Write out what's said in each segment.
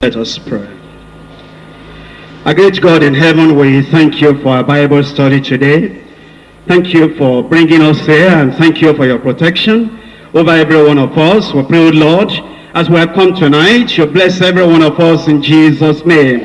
Let us pray. Our great God in heaven, we thank you for our Bible study today. Thank you for bringing us here and thank you for your protection over every one of us. We pray, Lord, as we have come tonight, you bless every one of us in Jesus' name.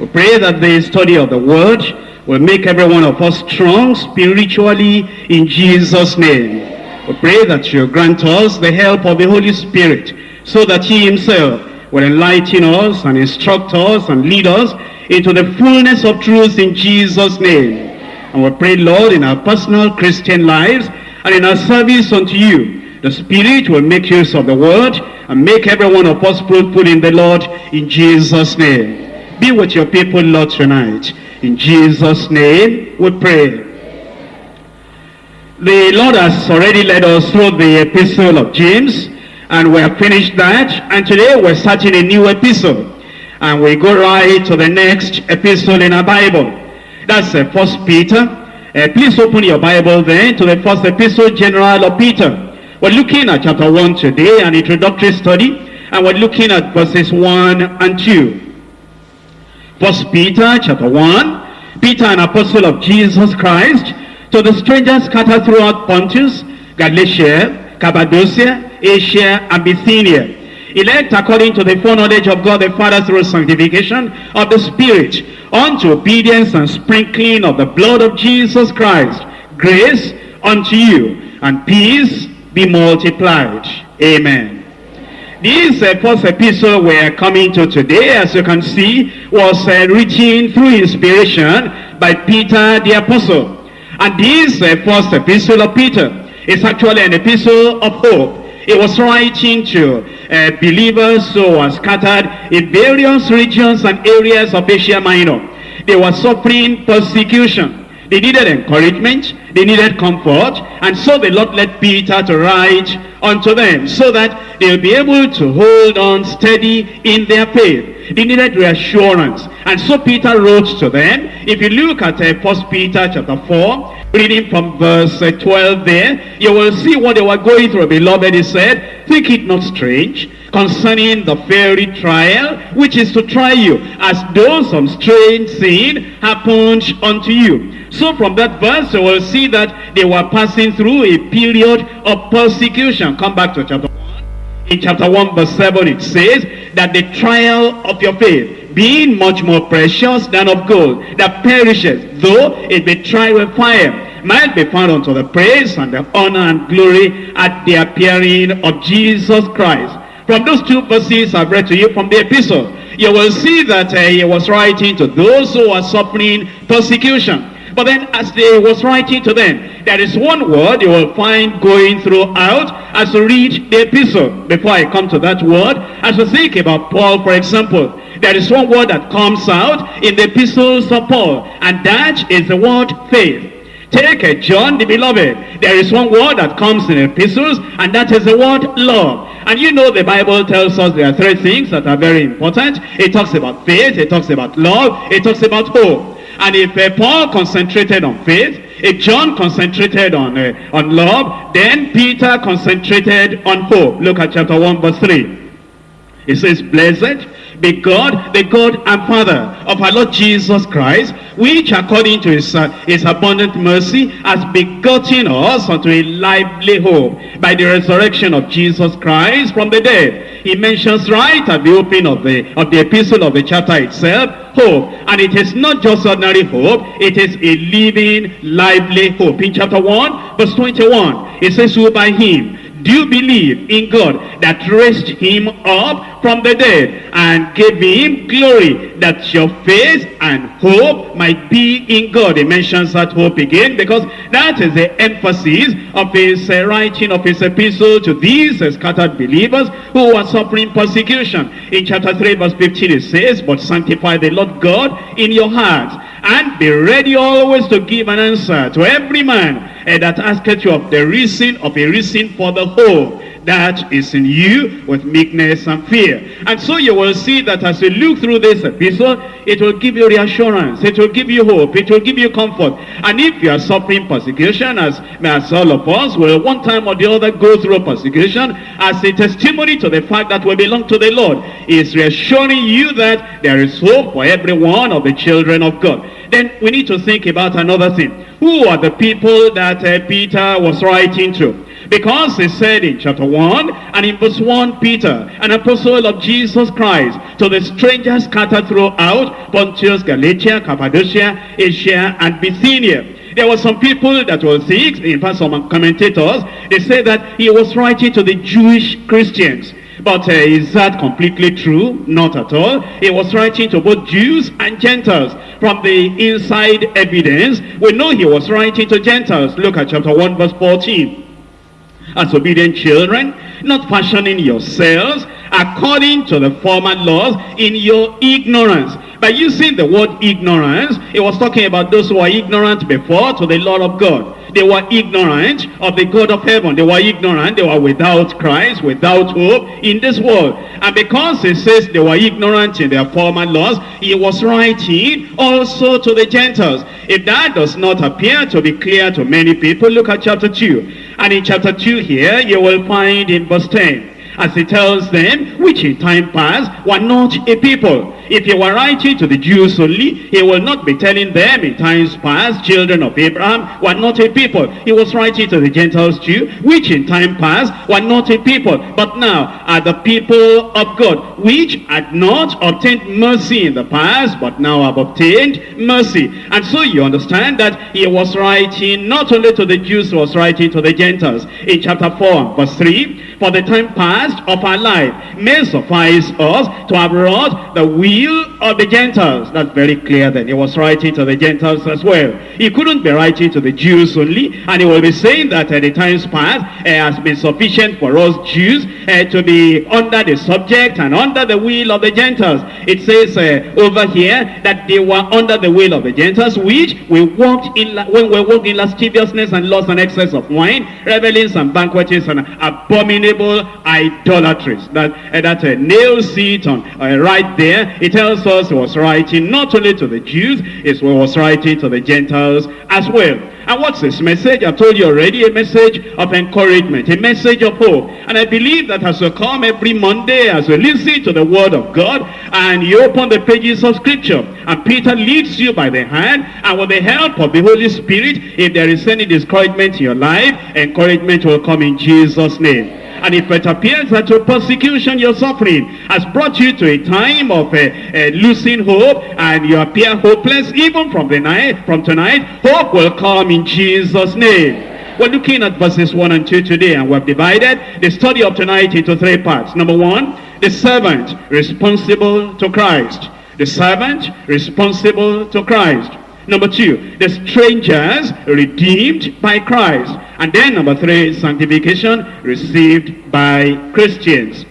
We pray that the study of the word will make every one of us strong spiritually in Jesus' name. We pray that you grant us the help of the Holy Spirit so that he himself will enlighten us and instruct us and lead us into the fullness of truth in Jesus' name. And we pray, Lord, in our personal Christian lives and in our service unto you, the Spirit will make use of the word and make every one of us fruitful in the Lord in Jesus' name. Be with your people, Lord, tonight. In Jesus' name we pray. The Lord has already led us through the epistle of James and we have finished that. And today we're starting a new epistle and we go right to the next epistle in our bible. That's uh, first peter. Uh, please open your bible then to the first epistle general of peter. We're looking at chapter 1 today an introductory study. And we're looking at verses 1 and 2 first peter chapter 1 peter an apostle of jesus christ to the strangers scattered throughout pontus galatia cappadocia Asia, and Bithynia. Elect according to the foreknowledge of God the Father through sanctification of the Spirit, unto obedience and sprinkling of the blood of Jesus Christ. Grace unto you, and peace be multiplied. Amen. This uh, first epistle we are coming to today, as you can see, was uh, written through inspiration by Peter the Apostle. And this uh, first epistle of Peter is actually an epistle of hope. He was writing to uh, believers who were scattered in various regions and areas of Asia Minor. They were suffering persecution. They needed encouragement. They needed comfort. And so the Lord led Peter to write unto them so that they'll be able to hold on steady in their faith. They needed reassurance. And so Peter wrote to them. If you look at uh, 1 Peter chapter 4, reading from verse uh, 12 there, you will see what they were going through. Beloved, he said, Think it not strange concerning the fiery trial, which is to try you, as though some strange sin happened unto you. So from that verse, you will see that they were passing through a period of persecution. Come back to chapter 1. In chapter 1 verse 7 it says that the trial of your faith being much more precious than of gold that perishes though it be tried with fire might be found unto the praise and the honor and glory at the appearing of Jesus Christ. From those two verses I've read to you from the epistle, you will see that uh, he was writing to those who are suffering persecution. But then as they was writing to them, there is one word you will find going throughout as you read the epistle. Before I come to that word, as you think about Paul, for example, there is one word that comes out in the epistles of Paul, and that is the word faith. Take a John the beloved. There is one word that comes in the epistles, and that is the word love. And you know the Bible tells us there are three things that are very important. It talks about faith, it talks about love, it talks about hope. And if uh, Paul concentrated on faith, if John concentrated on, uh, on love, then Peter concentrated on hope. Look at chapter 1 verse 3. It says, Blessed be God, the God and Father of our Lord Jesus Christ, which according to his, uh, his abundant mercy has begotten us unto a lively hope by the resurrection of Jesus Christ from the dead. He mentions right at the opening of the, of the epistle of the chapter itself, hope. And it is not just ordinary hope, it is a living, lively hope. In chapter 1, verse 21, it says, who by him do you believe in God that raised him up from the dead and gave him glory that your faith and hope might be in God? He mentions that hope again because that is the emphasis of his uh, writing of his epistle to these scattered believers who are suffering persecution. In chapter 3 verse 15 it says, But sanctify the Lord God in your hearts and be ready always to give an answer to every man uh, that asketh you of the reason of a reason for the hope that is in you with meekness and fear. And so you will see that as you look through this epistle, it will give you reassurance, it will give you hope, it will give you comfort. And if you are suffering persecution, as, as all of us will one time or the other go through persecution, as a testimony to the fact that we belong to the Lord, is reassuring you that there is hope for every one of the children of God. Then we need to think about another thing. Who are the people that uh, Peter was writing to? Because he said in chapter 1 and in verse 1, Peter, an apostle of Jesus Christ, to the strangers scattered throughout Pontus, Galatia, Cappadocia, Asia, and Bithynia. There were some people that were sick, in fact some commentators, they say that he was writing to the Jewish Christians. But uh, is that completely true? Not at all. He was writing to both Jews and Gentiles. From the inside evidence, we know he was writing to Gentiles. Look at chapter 1 verse 14 as obedient children, not fashioning yourselves according to the former laws in your ignorance. By using the word ignorance, he was talking about those who were ignorant before to the law of God. They were ignorant of the God of heaven. They were ignorant. They were without Christ, without hope in this world. And because he says they were ignorant in their former laws, he was writing also to the Gentiles. If that does not appear to be clear to many people, look at chapter 2. And in chapter 2 here, you will find in verse 10, as he tells them, which in time past were not a people. If he were writing to the Jews only, he will not be telling them in times past, children of Abraham were not a people. He was writing to the Gentiles too, which in time past were not a people, but now are the people of God, which had not obtained mercy in the past, but now have obtained mercy. And so you understand that he was writing not only to the Jews, he was writing to the Gentiles. In chapter 4, verse 3, For the time past of our life may suffice us to have wrought the will of the Gentiles. That's very clear then. He was writing to the Gentiles as well. He couldn't be writing to the Jews only. And he will be saying that at the times past uh, has been sufficient for us Jews uh, to be under the subject and under the will of the Gentiles. It says uh, over here that they were under the will of the Gentiles, which we walked in when we walked in lasciviousness and lust and excess of wine, revelings and banquetings and abominable idolatries. That uh, that uh, nail seat on uh, right there. It tells us he was writing not only to the Jews, he was writing to the Gentiles as well. And what's this message? I've told you already, a message of encouragement, a message of hope. And I believe that as you come every Monday, as you listen to the word of God, and you open the pages of scripture, and Peter leads you by the hand, and with the help of the Holy Spirit, if there is any discouragement in your life, encouragement will come in Jesus' name. And if it appears that your persecution you're suffering has brought you to a time of uh, uh, losing hope and you appear hopeless, even from the night, from tonight, hope will come in Jesus' name. We're looking at verses 1 and 2 today, and we've divided the study of tonight into three parts. Number one, the servant responsible to Christ. The servant responsible to Christ. Number two, the strangers redeemed by Christ. And then number three, sanctification received by Christians.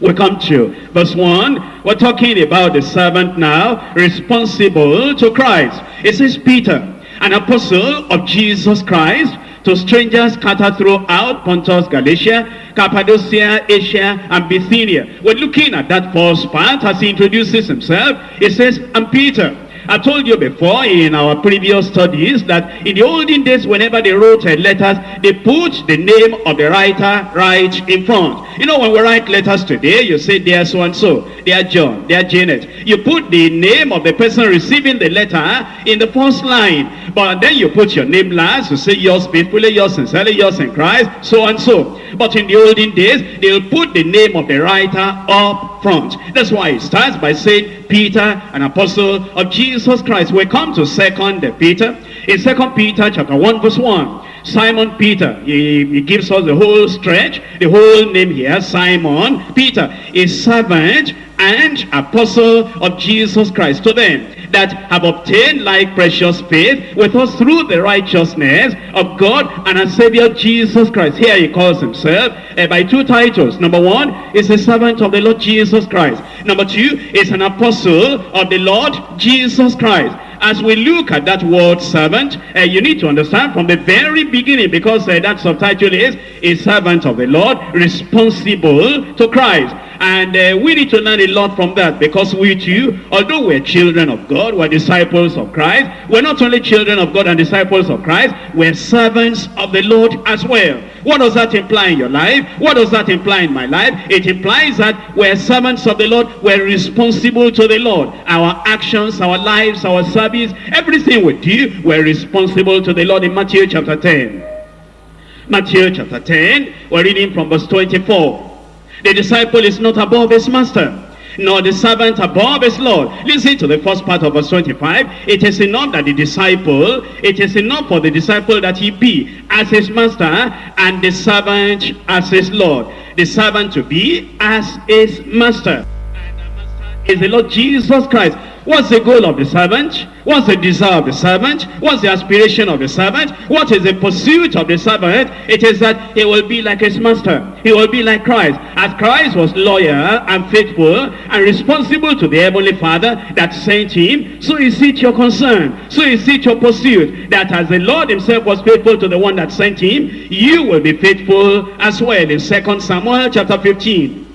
We come to verse 1. We're talking about the servant now, responsible to Christ. It says Peter, an apostle of Jesus Christ, to strangers scattered throughout Pontus, Galatia, Cappadocia, Asia, and Bithynia. We're looking at that first part as he introduces himself. He says, I'm Peter I told you before in our previous studies that in the olden days, whenever they wrote letters, they put the name of the writer right in front. You know, when we write letters today, you say, dear so-and-so, dear John, dear Janet. You put the name of the person receiving the letter in the first line. But then you put your name last, you say, yours faithfully, yours sincerely, yours in Christ, so-and-so. But in the olden days, they'll put the name of the writer up front. That's why it starts by saying, Peter, an apostle of Jesus Christ. We come to second Peter. In second Peter chapter 1 verse 1. Simon Peter, he, he, gives us the whole stretch, the whole name here, Simon Peter, a servant and apostle of Jesus Christ to them that have obtained like precious faith with us through the righteousness of God and our Savior Jesus Christ. Here he calls himself uh, by two titles. Number one is a servant of the Lord Jesus Christ. Number two is an apostle of the Lord Jesus Christ. As we look at that word servant, uh, you need to understand from the very beginning, because uh, that subtitle is a servant of the Lord, responsible to Christ. And uh, we need to learn a lot from that because we too, although we're children of God, we're disciples of Christ, we're not only children of God and disciples of Christ, we're servants of the Lord as well. What does that imply in your life? What does that imply in my life? It implies that we're servants of the Lord, we're responsible to the Lord. Our actions, our lives, our service, everything we do, we're responsible to the Lord in Matthew chapter 10. Matthew chapter 10, we're reading from verse 24. The disciple is not above his master, nor the servant above his Lord. Listen to the first part of verse 25. It is enough that the disciple, it is enough for the disciple that he be as his master and the servant as his Lord. The servant to be as his master. And the master is the Lord Jesus Christ. What's the goal of the servant? What's the desire of the servant? What's the aspiration of the servant? What is the pursuit of the servant? It is that he will be like his master. He will be like Christ. As Christ was loyal and faithful and responsible to the Heavenly Father that sent him, so is it your concern. So is it your pursuit that as the Lord himself was faithful to the one that sent him, you will be faithful as well in 2 Samuel chapter 15.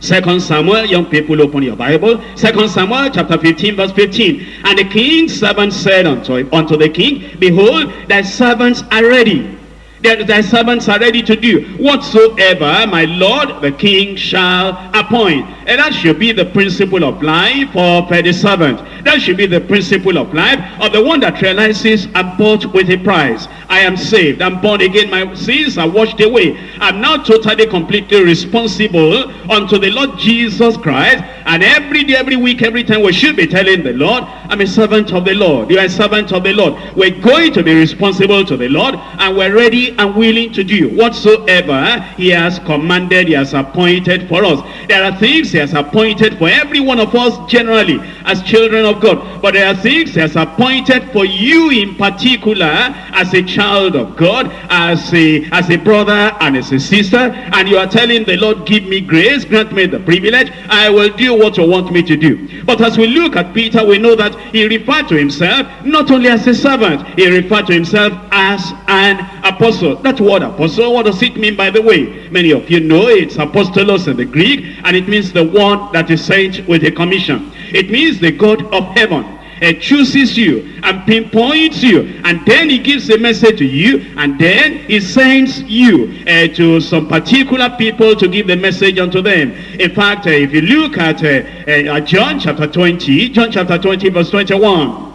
Second Samuel, young people open your Bible. Second Samuel chapter 15 verse 15. And the king's servant said unto, unto the king, Behold, thy servants are ready. Thy, thy servants are ready to do whatsoever my lord the king shall appoint. And that should be the principle of life of the servant. That should be the principle of life of the one that realizes I'm bought with a price. I am saved. I'm born again. My sins are washed away. I'm now totally, completely responsible unto the Lord Jesus Christ. And every day, every week, every time we should be telling the Lord, I'm a servant of the Lord. You are a servant of the Lord. We're going to be responsible to the Lord and we're ready and willing to do whatsoever he has commanded, he has appointed for us. There are things he has appointed for every one of us generally as children of God. But there are things he has appointed for you in particular as a child of God, as a, as a brother and as a sister. And you are telling the Lord, give me grace, grant me the privilege. I will do what you want me to do. But as we look at Peter, we know that he referred to himself not only as a servant, he referred to himself as an apostle. That word apostle, what does it mean by the way? Many of you know it's apostolos in the Greek, and it means the one that is sent with a commission. It means the God of heaven. Uh, chooses you and pinpoints you and then he gives a message to you and then he sends you uh, to some particular people to give the message unto them. In fact uh, if you look at uh, uh, John chapter 20 John chapter 20 verse 21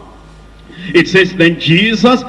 it says then Jesus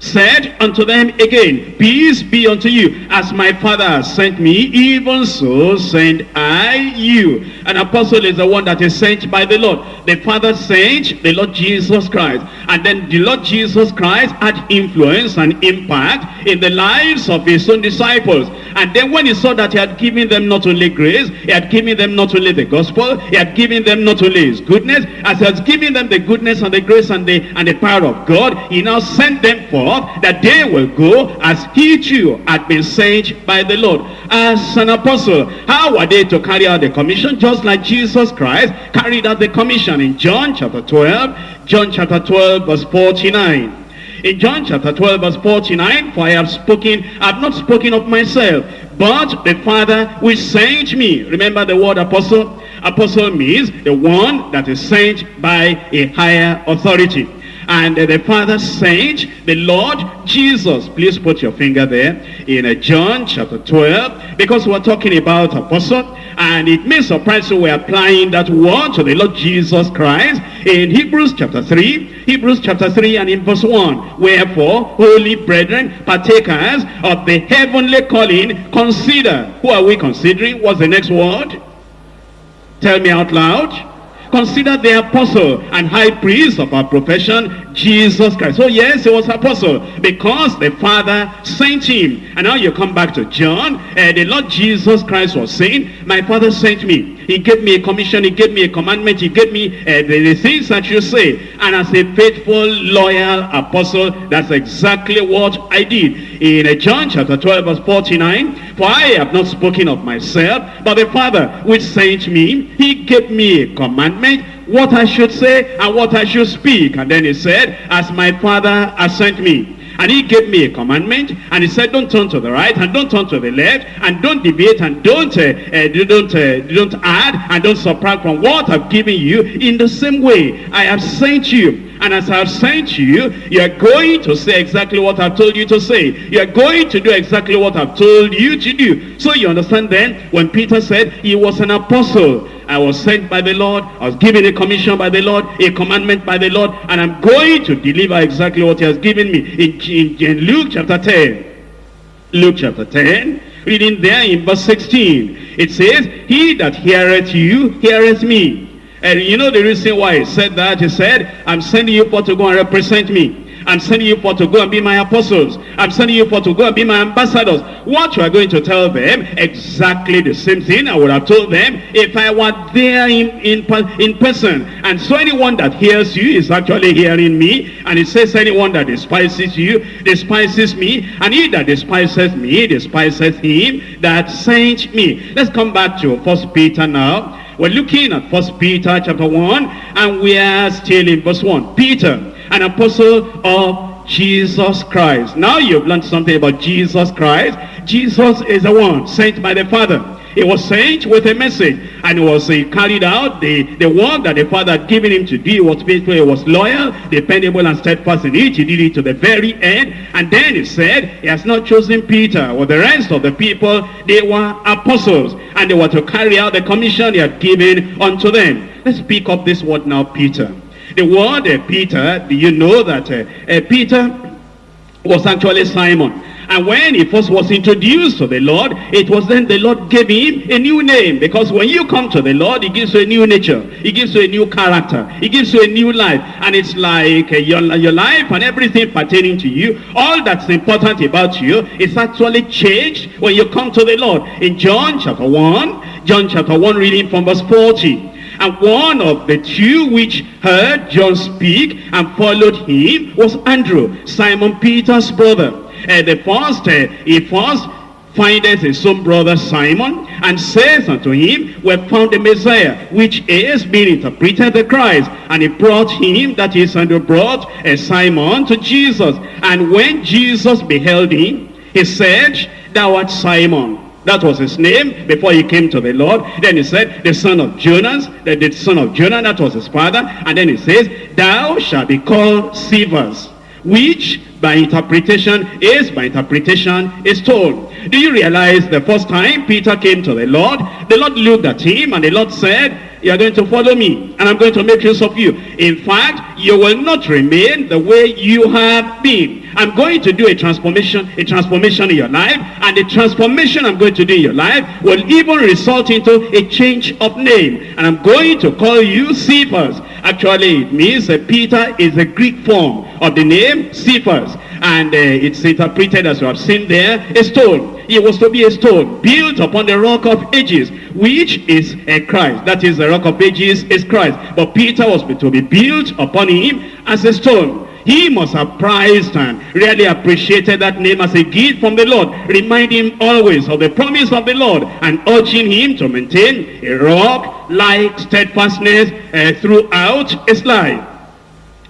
said unto them again, Peace be unto you. As my Father sent me, even so send I you. An apostle is the one that is sent by the Lord. The Father sent the Lord Jesus Christ. And then the Lord Jesus Christ had influence and impact in the lives of his own disciples. And then when he saw that he had given them not only grace, he had given them not only the gospel, he had given them not only his goodness, as he has given them the goodness and the grace and the, and the power of God, he now sent them forth that they will go as he too had been sent by the Lord as an apostle. How were they to carry out the commission? Just like Jesus Christ carried out the commission in John chapter 12, John chapter 12 verse 49. In John chapter 12 verse 49, For I have spoken, I have not spoken of myself, but the Father which sent me. Remember the word apostle? Apostle means the one that is sent by a higher authority. And the Father sent the Lord Jesus. Please put your finger there in uh, John chapter 12. Because we're talking about apostle. And it may surprise you we're applying that word to the Lord Jesus Christ in Hebrews chapter 3. Hebrews chapter 3 and in verse 1. Wherefore, holy brethren, partakers of the heavenly calling, consider. Who are we considering? What's the next word? Tell me out loud. Consider the apostle and high priest of our profession, Jesus Christ. Oh yes, he was apostle because the Father sent him. And now you come back to John. Uh, the Lord Jesus Christ was saying, my Father sent me. He gave me a commission. He gave me a commandment. He gave me uh, the, the things that you say. And as a faithful, loyal apostle, that's exactly what I did. In John chapter 12 verse 49, For I have not spoken of myself, but the Father which sent me, he gave me a commandment what I should say and what I should speak. And then he said, as my father has sent me. And he gave me a commandment, and he said, don't turn to the right, and don't turn to the left, and don't deviate, and don't uh, uh, don't uh, don't add, and don't subtract from what I've given you. In the same way, I have sent you. And as I've sent you, you are going to say exactly what I've told you to say. You are going to do exactly what I've told you to do. So you understand then, when Peter said he was an apostle, I was sent by the Lord, I was given a commission by the Lord, a commandment by the Lord, and I'm going to deliver exactly what he has given me. In, in, in Luke chapter 10, Luke chapter 10, reading there in verse 16, it says, He that heareth you, heareth me. And you know the reason why he said that? He said, I'm sending you for to go and represent me. I'm sending you for to go and be my apostles. I'm sending you for to go and be my ambassadors. What you are going to tell them, exactly the same thing I would have told them if I were there in, in, in person. And so anyone that hears you is actually hearing me. And it says anyone that despises you, despises me. And he that despises me, despises him that sent me. Let's come back to First Peter now. We're looking at First Peter chapter 1, and we are still in verse 1. Peter, an apostle of Jesus Christ. Now you've learned something about Jesus Christ. Jesus is the one sent by the Father. He was sent with a message and he was uh, carried out the, the work that the Father had given him to do. He was faithful, he was loyal, dependable and steadfast in it. He did it to the very end. And then he said, he has not chosen Peter or the rest of the people. They were apostles and they were to carry out the commission he had given unto them. Let's pick up this word now, Peter. The word uh, Peter, do you know that uh, uh, Peter was actually Simon. And when he first was introduced to the Lord, it was then the Lord gave him a new name. Because when you come to the Lord, he gives you a new nature. He gives you a new character. He gives you a new life. And it's like uh, your, your life and everything pertaining to you, all that's important about you is actually changed when you come to the Lord. In John chapter 1, John chapter 1 reading from verse 40. And one of the two which heard John speak and followed him was Andrew, Simon Peter's brother. And the first, uh, he first findeth his own brother Simon, and says unto him, We have found the Messiah, which is being interpreted the Christ. And he brought him, that is, and brought uh, Simon to Jesus. And when Jesus beheld him, he said, Thou art Simon, that was his name before he came to the Lord. Then he said, the son of Jonas, the, the son of Jonah, that was his father. And then he says, thou shalt be called Cephas, which by interpretation is, by interpretation is told. Do you realize the first time Peter came to the Lord, the Lord looked at him and the Lord said, you are going to follow me and I'm going to make use of you. In fact, you will not remain the way you have been. I'm going to do a transformation, a transformation in your life, and the transformation I'm going to do in your life will even result into a change of name. And I'm going to call you Cephas. Actually, it means that Peter is the Greek form of the name Cephas. And uh, it's interpreted as you have seen there, a stone. It was to be a stone built upon the rock of ages, which is a Christ. That is the rock of ages is Christ. But Peter was to be built upon him as a stone. He must have prized and really appreciated that name as a gift from the Lord, reminding him always of the promise of the Lord and urging him to maintain a rock-like steadfastness uh, throughout his life.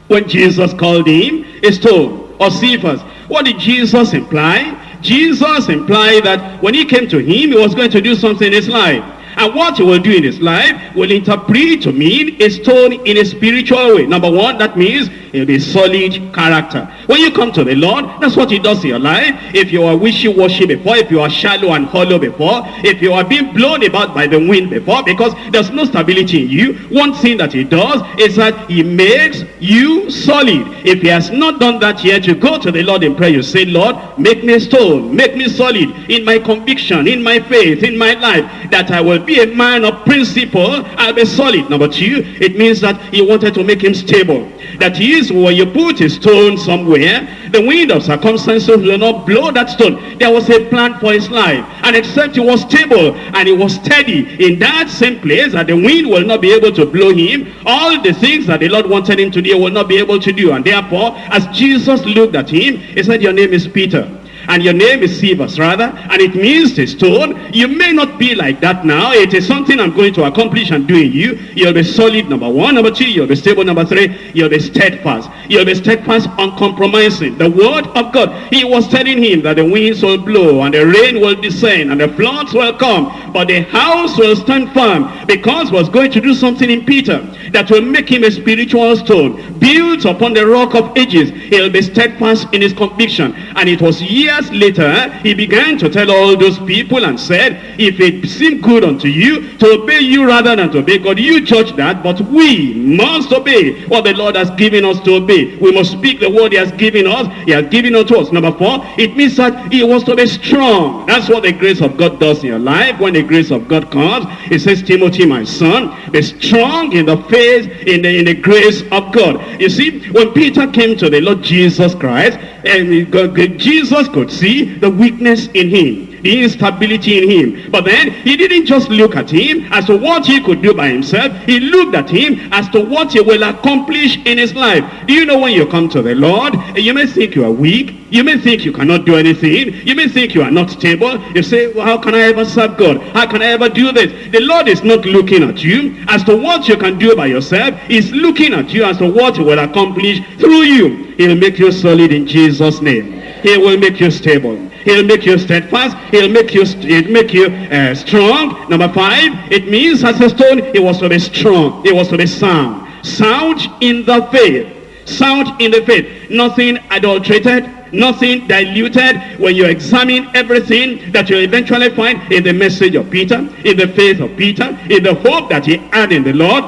When Jesus called him a stone or Cephas, what did Jesus imply? Jesus implied that when he came to him, he was going to do something in his life. And what he will do in his life will interpret to mean a stone in a spiritual way. Number one, that means He'll be solid character. When you come to the Lord, that's what he does in your life. If you are wishy-washy before, if you are shallow and hollow before, if you are being blown about by the wind before, because there's no stability in you, one thing that he does is that he makes you solid. If he has not done that yet, you go to the Lord in prayer. You say, Lord, make me stone, make me solid in my conviction, in my faith, in my life, that I will be a man of principle. I'll be solid. Number two, it means that he wanted to make him stable. That he is when you put a stone somewhere, the wind of circumstances will not blow that stone. There was a plan for his life. And except he was stable and he was steady in that same place that the wind will not be able to blow him, all the things that the Lord wanted him to do will not be able to do. And therefore, as Jesus looked at him, he said, your name is Peter. And your name is Cephas, rather, and it means a stone. You may not be like that now. It is something I'm going to accomplish and do in you. You'll be solid, number one. Number two, you'll be stable. Number three, you'll be steadfast. You'll be steadfast, uncompromising. The word of God. He was telling him that the winds will blow and the rain will descend and the floods will come. But the house will stand firm because was going to do something in Peter that will make him a spiritual stone built upon the rock of ages. He'll be steadfast in his conviction. And it was years later, he began to tell all those people and said, if it seemed good unto you to obey you rather than to obey God, you judge that, but we must obey what the Lord has given us to obey. We must speak the word he has given us. He has given unto us. Number four, it means that he wants to be strong. That's what the grace of God does in your life. When the grace of God comes, it says, Timothy, my son, be strong in the faith, in the, in the grace of God. You see, when Peter came to the Lord Jesus Christ, and Jesus could see the weakness in him the instability in him. But then he didn't just look at him as to what he could do by himself. He looked at him as to what he will accomplish in his life. Do you know when you come to the Lord, you may think you are weak. You may think you cannot do anything. You may think you are not stable. You say, well, how can I ever serve God? How can I ever do this? The Lord is not looking at you as to what you can do by yourself. He's looking at you as to what he will accomplish through you. He'll make you solid in Jesus' name. He will make you stable. He'll make you steadfast. He'll make you, he'll make you uh, strong. Number five, it means as a stone, he was to be strong. He was to be sound. Sound in the faith. Sound in the faith. Nothing adulterated. Nothing diluted. When you examine everything that you eventually find in the message of Peter, in the faith of Peter, in the hope that he had in the Lord,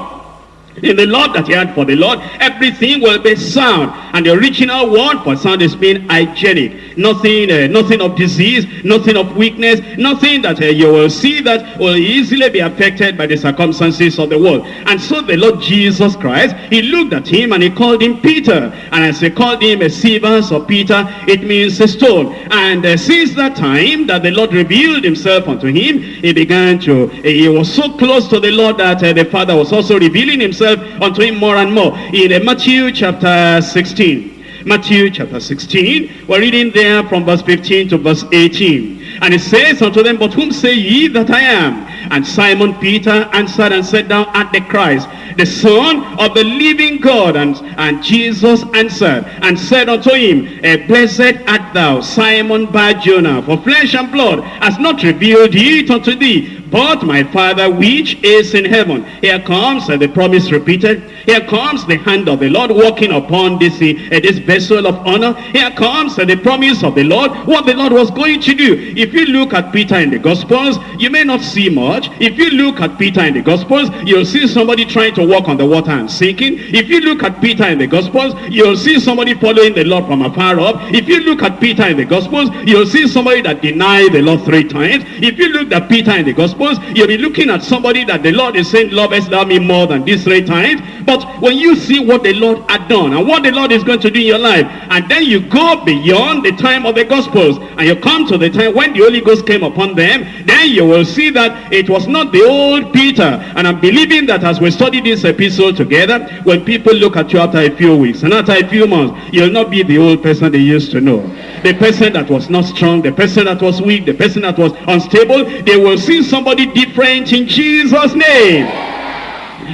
in the Lord that he had for the Lord, everything will be sound. And the original word for sound is being hygienic. Nothing, uh, nothing of disease, nothing of weakness, nothing that uh, you will see that will easily be affected by the circumstances of the world. And so the Lord Jesus Christ, he looked at him and he called him Peter. And as he called him a Cephas or Peter, it means a stone. And uh, since that time that the Lord revealed himself unto him, he began to, he was so close to the Lord that uh, the Father was also revealing himself unto him more and more. In Matthew chapter 16. Matthew chapter 16. We're reading there from verse 15 to verse 18. And it says unto them, But whom say ye that I am? And Simon Peter answered and said, Thou art the Christ, the Son of the living God. And, and Jesus answered and said unto him, eh, Blessed art thou, Simon Bar-Jonah, for flesh and blood has not revealed it unto thee, but my Father which is in heaven. Here comes uh, the promise repeated. Here comes the hand of the Lord walking upon this, uh, this vessel of honor. Here comes uh, the promise of the Lord, what the Lord was going to do. If you look at Peter in the Gospels, you may not see much. If you look at Peter in the Gospels, you'll see somebody trying to walk on the water and sinking. If you look at Peter in the Gospels, you'll see somebody following the Lord from afar off. If you look at Peter in the Gospels, you'll see somebody that denied the Lord three times. If you look at Peter in the Gospels, you'll be looking at somebody that the Lord is saying, lovest thou me more than these three times. But when you see what the Lord had done and what the Lord is going to do in your life, and then you go beyond the time of the Gospels, and you come to the time when the Holy Ghost came upon them, then you will see that it was not the old Peter. And I'm believing that as we study this episode together, when people look at you after a few weeks and after a few months, you'll not be the old person they used to know. The person that was not strong, the person that was weak, the person that was unstable, they will see somebody different in Jesus' name.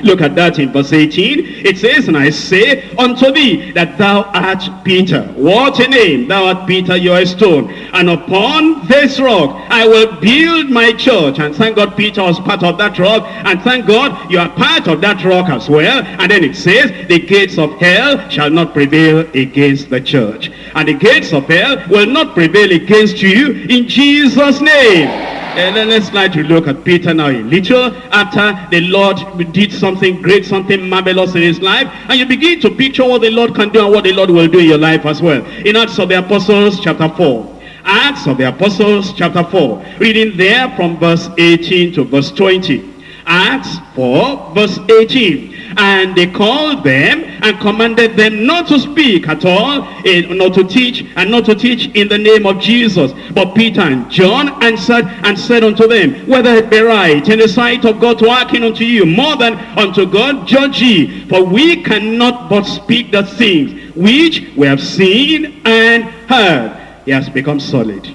Look at that in verse 18. It says, And I say unto thee that thou art Peter. What a name! Thou art Peter, you are a stone. And upon this rock I will build my church. And thank God Peter was part of that rock. And thank God you are part of that rock as well. And then it says, The gates of hell shall not prevail against the church. And the gates of hell will not prevail against you in Jesus' name. Let's try to look at Peter now a little after the Lord did something great, something marvelous in his life. And you begin to picture what the Lord can do and what the Lord will do in your life as well. In Acts of the Apostles chapter 4. Acts of the Apostles chapter 4. Reading there from verse 18 to verse 20. Acts 4 verse 18. And they called them and commanded them not to speak at all, not to teach, and not to teach in the name of Jesus. But Peter and John answered and said unto them, Whether it be right in the sight of God to hearken unto you more than unto God, judge ye. For we cannot but speak the things which we have seen and heard. he has become solid.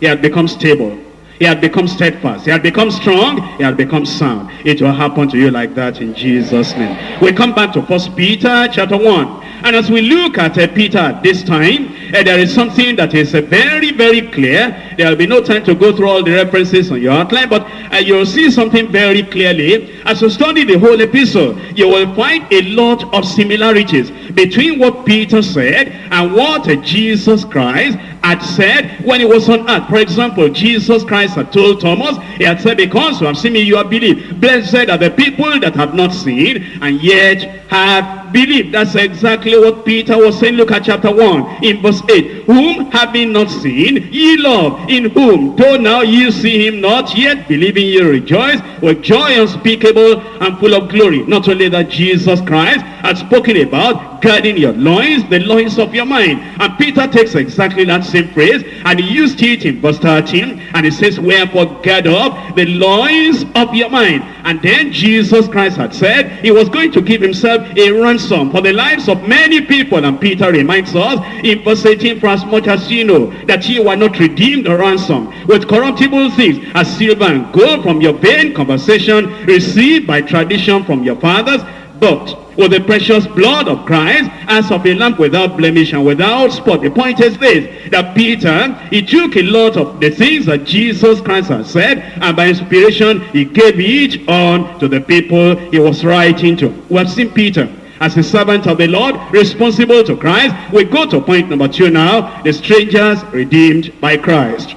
He has become stable. He had become steadfast. He had become strong. He had become sound. It will happen to you like that in Jesus' name. We come back to First Peter chapter 1. And as we look at uh, Peter at this time, uh, there is something that is uh, very, very clear. There will be no time to go through all the references on your outline, but uh, you'll see something very clearly. As you study the whole epistle, you will find a lot of similarities between what Peter said and what uh, Jesus Christ had said when he was on earth. For example, Jesus Christ had told Thomas, he had said, because you have seen me, you have believed. Blessed are the people that have not seen and yet have believed. That's exactly what Peter was saying. Look at chapter 1 in verse 8. Whom having not seen, ye love. In whom, though now ye see him not, yet believing ye rejoice with joy unspeakable and full of glory. Not only that Jesus Christ had spoken about guarding your loins, the loins of your mind. And Peter takes exactly that same phrase and he used it in verse 13 and he says, Wherefore gird up the loins of your mind. And then Jesus Christ had said he was going to give himself a ransom for the lives of many people. And Peter reminds us in verse 18, For as much as you know that you were not redeemed or ransom with corruptible things, as silver and gold from your vain conversation received by tradition from your fathers, but with the precious blood of Christ as of a lamb without blemish and without spot. The point is this, that Peter, he took a lot of the things that Jesus Christ had said, and by inspiration, he gave each on to the people he was writing to. We have seen Peter as a servant of the Lord, responsible to Christ. We go to point number two now, the strangers redeemed by Christ.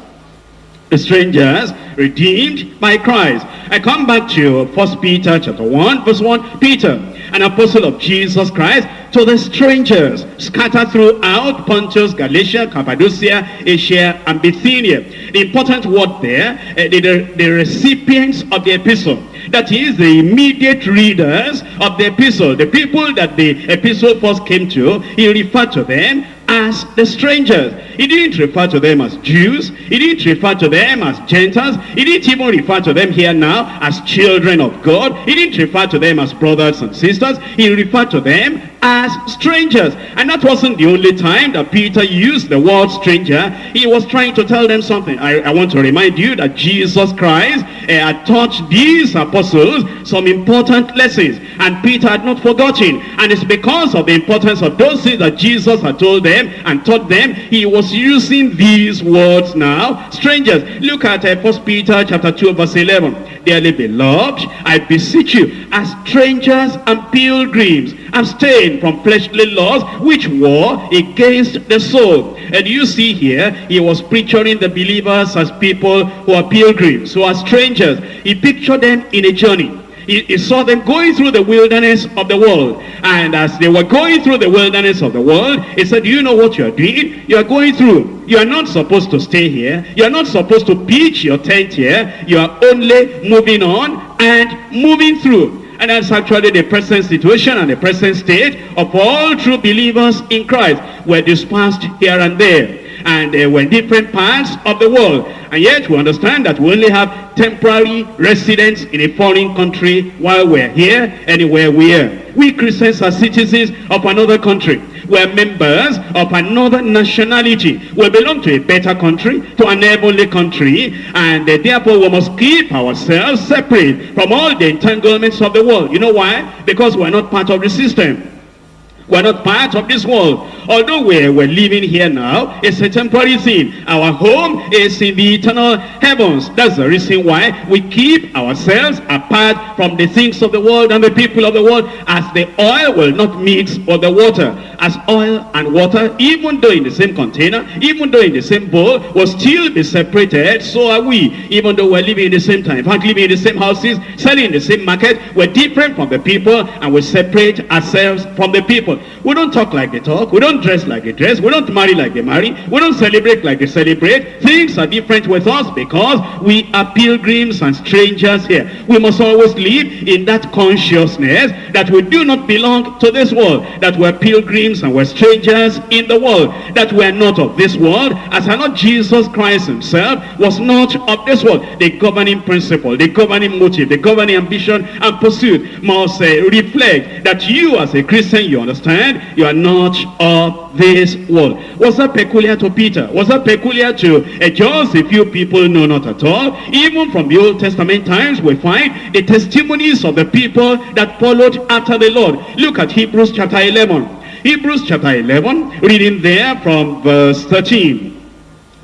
The strangers redeemed by Christ. I come back to First Peter chapter 1, verse 1. Peter, an apostle of Jesus Christ, to the strangers scattered throughout Pontus, Galatia, Cappadocia, Asia, and Bithynia. The important word there, uh, the, the recipients of the epistle. That is the immediate readers of the epistle. The people that the epistle first came to, he referred to them as the strangers. He didn't refer to them as Jews. He didn't refer to them as Gentiles. He didn't even refer to them here now as children of God. He didn't refer to them as brothers and sisters. He referred to them as strangers. And that wasn't the only time that Peter used the word stranger. He was trying to tell them something. I, I want to remind you that Jesus Christ uh, had taught these apostles some important lessons. And Peter had not forgotten. And it's because of the importance of those things that Jesus had told them and taught them. He was using these words now. Strangers. Look at uh, 1 Peter chapter 2 verse 11. Dearly beloved, I beseech you, as strangers and pilgrims, from fleshly laws which war against the soul. And you see here, he was picturing the believers as people who are pilgrims, who are strangers. He pictured them in a journey. He, saw them going through the wilderness of the world. And as they were going through the wilderness of the world, he said, do you know what you are doing? You are going through. You are not supposed to stay here. You are not supposed to pitch your tent here. You are only moving on and moving through. And that's actually the present situation and the present state of all true believers in Christ. We're dispersed here and there. And uh, we're in different parts of the world. And yet we understand that we only have temporary residence in a foreign country while we're here, anywhere we are. We Christians are citizens of another country. We're members of another nationality. We belong to a better country, to an heavenly country, and uh, therefore we must keep ourselves separate from all the entanglements of the world. You know why? Because we're not part of the system. We're not part of this world. Although we're, we're living here now, it's a temporary thing. Our home is in the eternal heavens. That's the reason why we keep ourselves apart from the things of the world and the people of the world as the oil will not mix with the water. As oil and water, even though in the same container, even though in the same bowl, will still be separated, so are we. Even though we're living in the same time, fact, living in the same houses, selling in the same market, we're different from the people and we separate ourselves from the people. We don't talk like they talk. We don't dress like they dress. We don't marry like they marry. We don't celebrate like they celebrate. Things are different with us because we are pilgrims and strangers here. We must always live in that consciousness that we do not belong to this world, that we're pilgrims pilgrims and we're strangers in the world, that were not of this world, as are not Jesus Christ himself was not of this world. The governing principle, the governing motive, the governing ambition and pursuit must uh, reflect that you as a Christian, you understand, you are not of this world. Was that peculiar to Peter? Was that peculiar to uh, just a few people? No, not at all. Even from the Old Testament times, we find the testimonies of the people that followed after the Lord. Look at Hebrews chapter 11. Hebrews chapter 11, reading there from verse 13.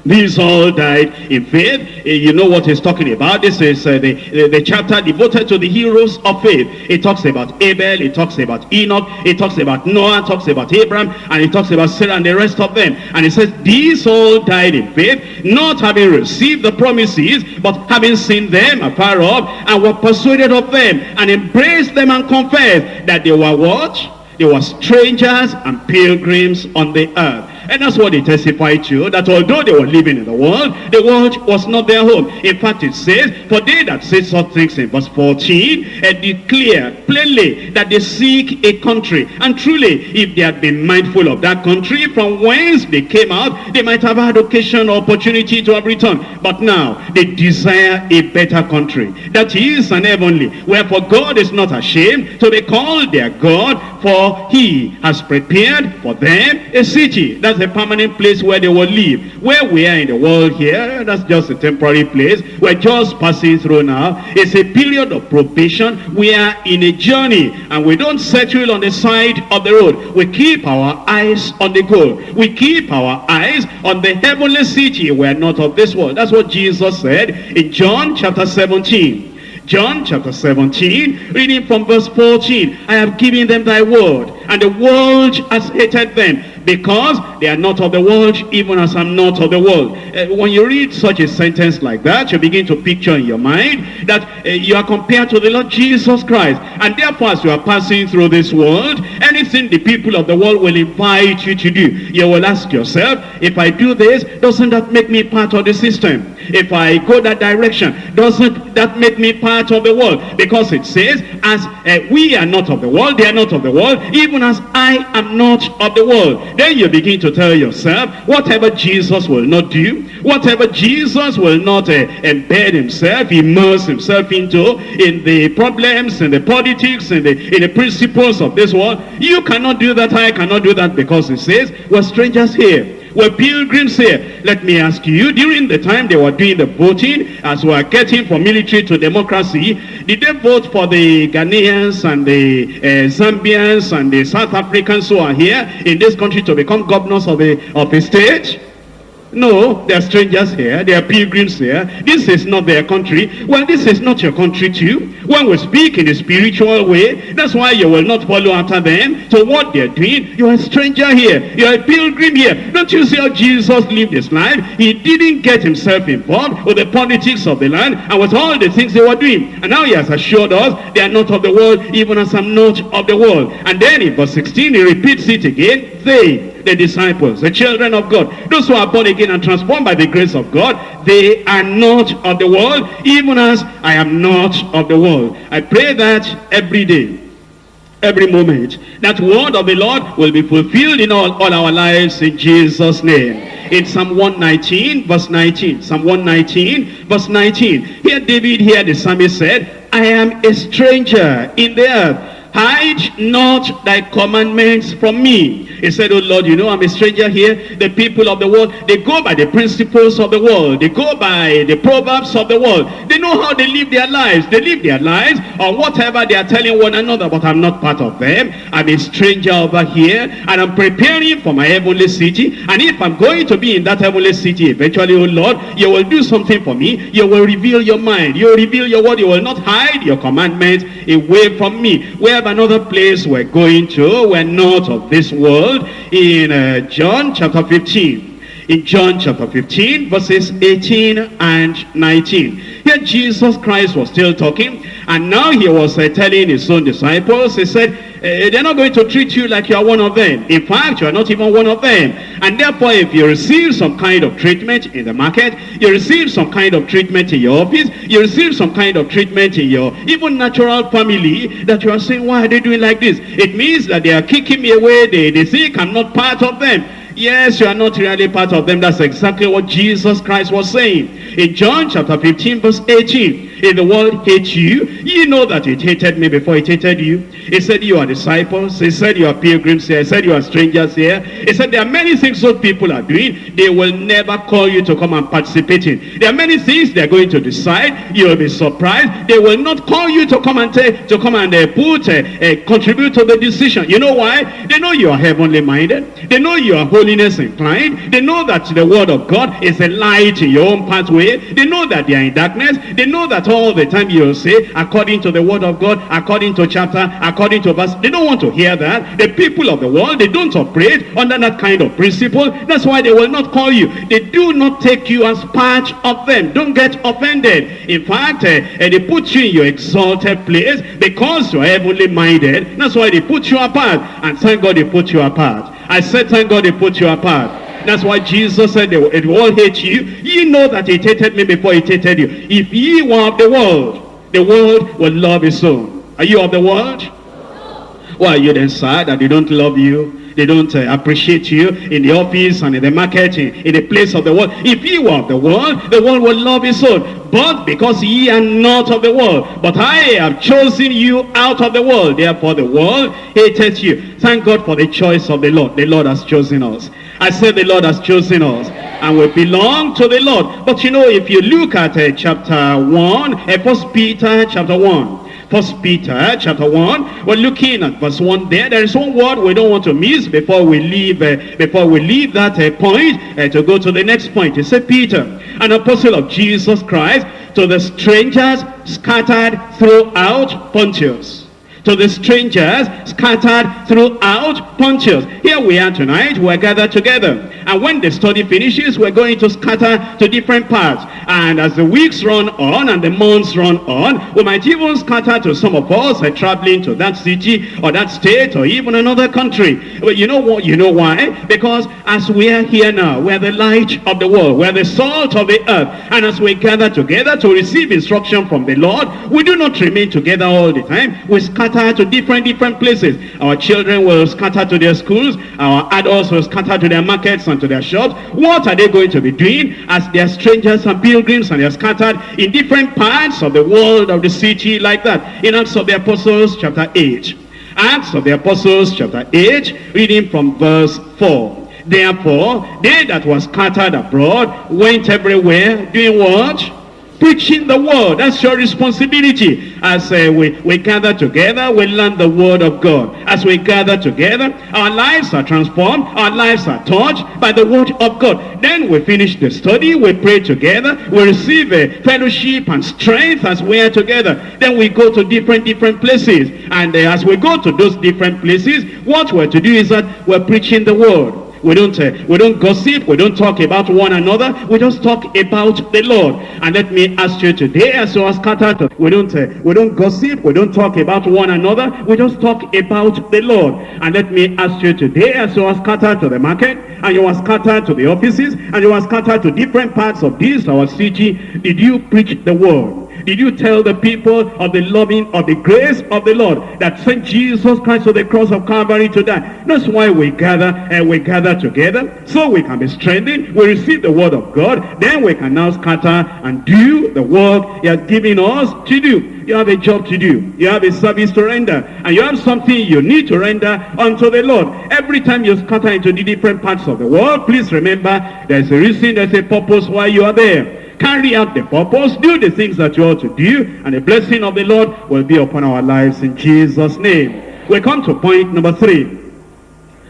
These all died in faith. Eh, you know what he's talking about. This is uh, the, the, chapter devoted to the heroes of faith. It talks about Abel, it talks about Enoch, it talks about Noah, it talks about Abraham, and it talks about Sarah and the rest of them. And it says, these all died in faith, not having received the promises, but having seen them afar off, and were persuaded of them, and embraced them and confessed that they were what? They were strangers and pilgrims on the earth. And that's what they testified to, that although they were living in the world, the world was not their home. In fact, it says, for they that say such things in verse 14, and declare plainly that they seek a country. And truly, if they had been mindful of that country from whence they came out, they might have had occasion or opportunity to have returned. But now, they desire a better country. That is an heavenly. Wherefore God is not ashamed to be called their God, for he has prepared for them a city. That's a permanent place where they will live. Where we are in the world here, that's just a temporary place. We're just passing through now. It's a period of probation. We are in a journey and we don't settle on the side of the road. We keep our eyes on the goal. We keep our eyes on the heavenly city. We are not of this world. That's what Jesus said in John chapter 17. John chapter 17, reading from verse 14. I have given them thy word, and the world has hated them, because they are not of the world, even as I'm not of the world. Uh, when you read such a sentence like that, you begin to picture in your mind that uh, you are compared to the Lord Jesus Christ. And therefore, as you are passing through this world, anything the people of the world will invite you to do, you will ask yourself, if I do this, doesn't that make me part of the system? If I go that direction, doesn't that make me part of the world? Because it says, as uh, we are not of the world, they are not of the world, even as I am not of the world. Then you begin to tell yourself, whatever Jesus will not do, whatever Jesus will not uh, embed himself, immerse himself into, in the problems, in the politics, in the, in the principles of this world, you cannot do that, I cannot do that, because it says, we're strangers here were pilgrims here. Let me ask you, during the time they were doing the voting, as we are getting from military to democracy, did they vote for the Ghanaians and the uh, Zambians and the South Africans who are here in this country to become governors of a, of a state? No, they are strangers here. They are pilgrims here. This is not their country. Well, this is not your country too. When we speak in a spiritual way, that's why you will not follow after them. So what they're doing, you're a stranger here. You're a pilgrim here. Don't you see how Jesus lived his life? He didn't get himself involved with the politics of the land and with all the things they were doing. And now he has assured us they are not of the world, even as I'm not of the world. And then in verse 16, he repeats it again. They, the disciples, the children of God, those who are born again and transformed by the grace of God, they are not of the world, even as I am not of the world. I pray that every day, every moment, that word of the Lord will be fulfilled in all, all our lives in Jesus' name. In Psalm 119, verse 19, Psalm 119, verse 19, here David, here the psalmist said, I am a stranger in the earth. Hide not thy commandments from me. He said, oh Lord, you know I'm a stranger here. The people of the world, they go by the principles of the world. They go by the proverbs of the world. They know how they live their lives. They live their lives on whatever they are telling one another, but I'm not part of them. I'm a stranger over here, and I'm preparing for my heavenly city. And if I'm going to be in that heavenly city eventually, oh Lord, you will do something for me. You will reveal your mind. You will reveal your word. You will not hide your commandments away from me. We have another place we're going to. We're not of this world. In uh, John chapter 15. In John chapter 15, verses 18 and 19. Here Jesus Christ was still talking. And now he was uh, telling his own disciples. He said, Eh, eh, they're not going to treat you like you are one of them. In fact, you are not even one of them. And therefore, if you receive some kind of treatment in the market, you receive some kind of treatment in your office, you receive some kind of treatment in your even natural family, that you are saying, why are they doing like this? It means that they are kicking me away. They, they think I'm not part of them. Yes, you are not really part of them. That's exactly what Jesus Christ was saying. In John chapter 15 verse 18, if the world hates you, you know that it hated me before it hated you. He said you are disciples. He said you are pilgrims here. He said you are strangers here. He said there are many things those people are doing. They will never call you to come and participate in. There are many things they're going to decide. You will be surprised. They will not call you to come and to come and uh, put, uh, uh, contribute to the decision. You know why? They know you are heavenly minded. They know you are holiness inclined. They know that the word of God is a light in your own pathway. They know that they are in darkness. They know that all the time you'll say, according to the word of God, according to chapter, according to verse. They don't want to hear that. The people of the world, they don't operate under that kind of principle. That's why they will not call you. They do not take you as part of them. Don't get offended. In fact, uh, they put you in your exalted place because you're heavenly minded. That's why they put you apart. And thank God they put you apart. I said, thank God they put you apart. That's why Jesus said, it will hate you. You know that it hated me before it hated you. If ye were of the world, the world will love his own. Are you of the world? Why are you then sad that they don't love you? They don't uh, appreciate you in the office and in the market, in, the place of the world. If you were of the world, the world will love his own. But because ye are not of the world, but I have chosen you out of the world, therefore the world hated you. Thank God for the choice of the Lord. The Lord has chosen us. I said the Lord has chosen us and we belong to the Lord. But you know, if you look at uh, chapter 1, uh, First Peter chapter 1, First Peter chapter 1, we're looking at verse 1 there. There is one word we don't want to miss before we leave uh, before we leave that uh, point uh, to go to the next point. It said Peter, an apostle of Jesus Christ, to the strangers scattered throughout Pontus to the strangers scattered throughout Pontus. Here we are tonight, we're gathered together. And when the study finishes, we're going to scatter to different parts. And as the weeks run on and the months run on, we might even scatter to some of us are traveling to that city or that state or even another country. But you know what? You know why? Because as we are here now, we're the light of the world. We're the salt of the earth. And as we gather together to receive instruction from the Lord, we do not remain together all the time. We scatter scatter to different, different places. Our children will scatter to their schools. Our adults will scatter to their markets and to their shops. What are they going to be doing as they are strangers and pilgrims and they are scattered in different parts of the world, of the city, like that? In Acts of the Apostles, chapter 8. Acts of the Apostles, chapter 8, reading from verse 4. Therefore, they that were scattered abroad went everywhere, doing what? Preaching the word. That's your responsibility. As uh, we, we gather together, we learn the word of God. As we gather together, our lives are transformed. Our lives are touched by the word of God. Then we finish the study. We pray together. We receive a fellowship and strength as we are together. Then we go to different, different places. And uh, as we go to those different places, what we're to do is that we're preaching the word. We don't, uh, we don't gossip. We don't talk about one another. We just talk about the Lord. And let me ask you today, as you are scattered, we don't, uh, we don't gossip. We don't talk about one another. We just talk about the Lord. And let me ask you today, as you are scattered to the market, and you are scattered to the offices, and you are scattered to different parts of this, our city, did you preach the word? Did you tell the people of the loving, of the grace of the Lord that sent Jesus Christ to the cross of Calvary to die? That's why we gather and we gather together so we can be strengthened. We receive the word of God. Then we can now scatter and do the work he has given us to do. You have a job to do. You have a service to render. And you have something you need to render unto the Lord. Every time you scatter into the different parts of the world, please remember there's a reason, there's a purpose why you are there carry out the purpose, do the things that you ought to do, and the blessing of the Lord will be upon our lives in Jesus' name. We come to point number three.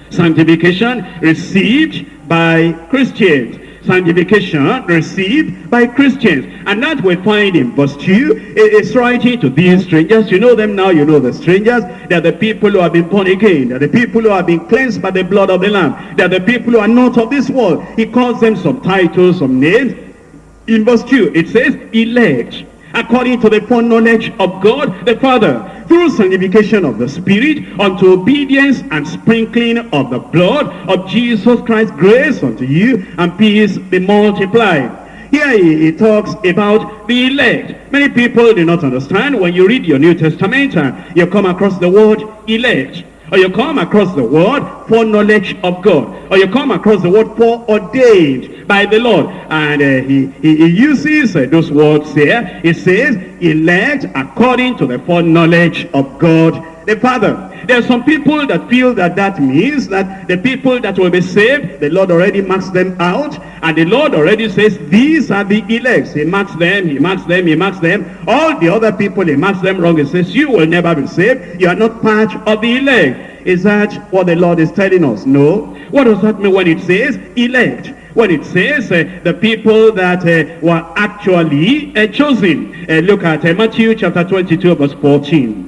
Sanctification received by Christians. Sanctification received by Christians. And that we find in verse 2. It's writing to these strangers. You know them now, you know the strangers. They're the people who have been born again. They're the people who have been cleansed by the blood of the Lamb. They're the people who are not of this world. He calls them some titles, some names. In verse 2, it says, elect, according to the foreknowledge of God the Father, through sanctification of the Spirit unto obedience and sprinkling of the blood of Jesus Christ, grace unto you and peace be multiplied. Here he, he, talks about the elect. Many people do not understand when you read your New Testament and you come across the word elect. Or you come across the word for knowledge of God. Or you come across the word for ordained by the Lord. And uh, he, he, he, uses uh, those words here. He says, elect according to the foreknowledge of God the Father. There are some people that feel that that means that the people that will be saved, the Lord already marks them out. And the Lord already says, these are the elects. He marks them, he marks them, he marks them. All the other people, he marks them wrong. He says, you will never be saved. You are not part of the elect. Is that what the Lord is telling us? No. What does that mean when it says elect? When it says uh, the people that uh, were actually uh, chosen. Uh, look at uh, Matthew chapter 22 verse 14.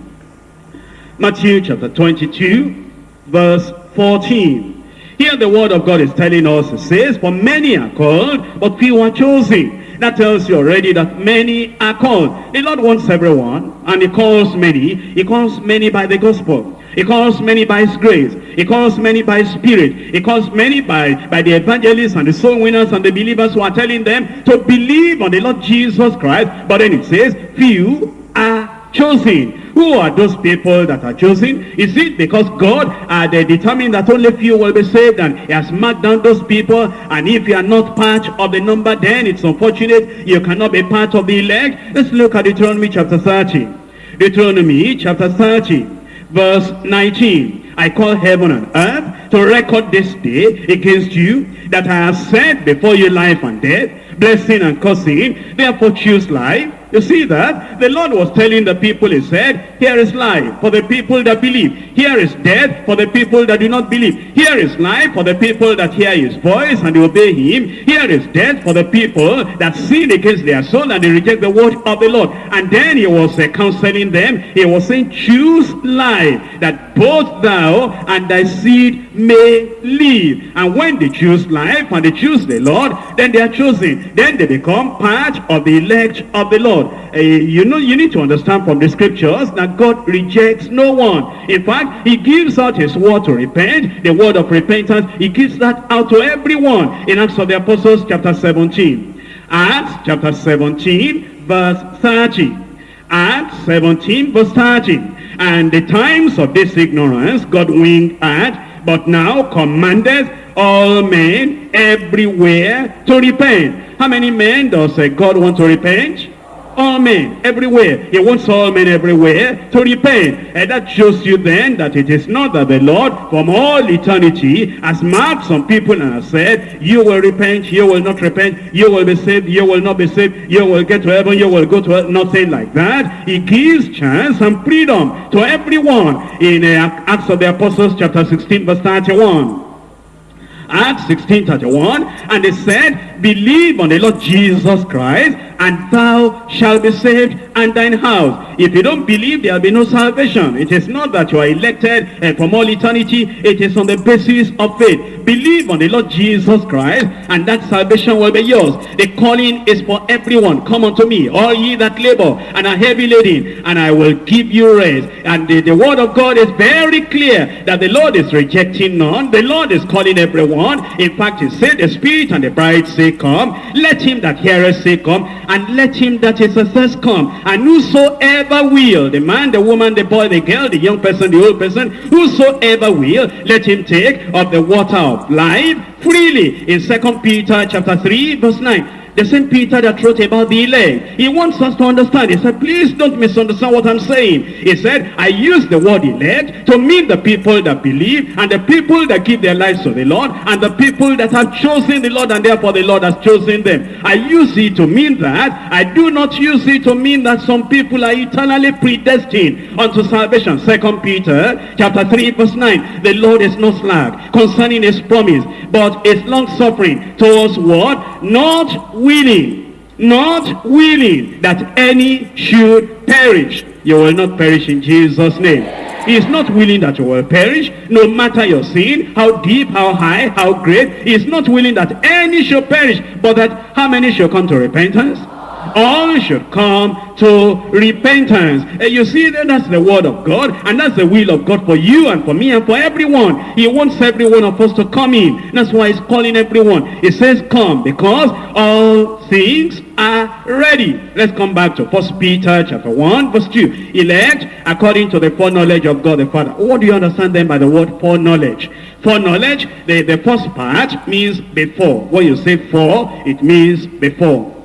Matthew chapter 22, verse 14. Here the word of God is telling us, it says, For many are called, but few are chosen. That tells you already that many are called. The Lord wants everyone, and he calls many. He calls many by the gospel. He calls many by his grace. He calls many by his spirit. He calls many by, by the evangelists and the soul winners and the believers who are telling them to believe on the Lord Jesus Christ. But then it says, few are chosen. Who are those people that are chosen? Is it because God uh, had determined that only few will be saved and he has marked down those people and if you are not part of the number then it's unfortunate you cannot be part of the elect? Let's look at Deuteronomy chapter 30. Deuteronomy chapter 30 verse 19. I call heaven and earth to record this day against you that I have set before you life and death, blessing and cursing. Therefore choose life you see that? The Lord was telling the people, he said, here is life for the people that believe. Here is death for the people that do not believe. Here is life for the people that hear his voice and obey him. Here is death for the people that sin against their soul and they reject the word of the Lord. And then he was uh, counseling them. He was saying, choose life that both thou and thy seed may live. And when they choose life and they choose the Lord, then they are chosen. Then they become part of the elect of the Lord. God. Uh, you know, you need to understand from the scriptures that God rejects no one. In fact, he gives out his word to repent, the word of repentance. He gives that out to everyone in Acts of the Apostles chapter 17. Acts chapter 17 verse 30. Acts 17 verse 30. And the times of this ignorance God winked at, but now commandeth all men everywhere to repent. How many men does uh, God want to repent? All men everywhere. He wants all men everywhere to repent. And that shows you then that it is not that the Lord from all eternity has marked some people and has said, you will repent, you will not repent, you will be saved, you will not be saved, you will get to heaven, you will go to. Nothing like that. He gives chance and freedom to everyone in uh, Acts of the Apostles chapter 16 verse 31. Acts 16, 31. And they said, believe on the Lord Jesus Christ, and thou shalt be saved and thine house. If you don't believe, there will be no salvation. It is not that you are elected uh, from all eternity. It is on the basis of faith. Believe on the Lord Jesus Christ, and that salvation will be yours. The calling is for everyone. Come unto me, all ye that labor and are heavy laden, and I will give you rest. And the, the word of God is very clear that the Lord is rejecting none. The Lord is calling everyone. In fact, he said, the Spirit and the bride say, come. Let him that heareth say, come and let him that is athirst come. And whosoever will, the man, the woman, the boy, the girl, the young person, the old person, whosoever will, let him take of the water of life freely. In Second Peter chapter 3, verse 9. The same Peter that wrote about the elect. He wants us to understand. He said, please don't misunderstand what I'm saying. He said, I use the word elect to mean the people that believe and the people that give their lives to the Lord and the people that have chosen the Lord and therefore the Lord has chosen them. I use it to mean that. I do not use it to mean that some people are eternally predestined unto salvation. Second Peter chapter 3 verse 9. The Lord is not slack concerning his promise, but is long suffering towards what? Not willing, not willing that any should perish. You will not perish in Jesus' name. He is not willing that you will perish, no matter your sin, how deep, how high, how great. He is not willing that any should perish, but that how many shall come to repentance? All should come to repentance. And you see, that's the word of God, and that's the will of God for you and for me and for everyone. He wants every one of us to come in. That's why he's calling everyone. He says, come, because all things are ready. Let's come back to First Peter chapter 1, verse 2. Elect according to the foreknowledge of God the Father. What do you understand then by the word foreknowledge? Foreknowledge, the, the first part means before. When you say for, it means before.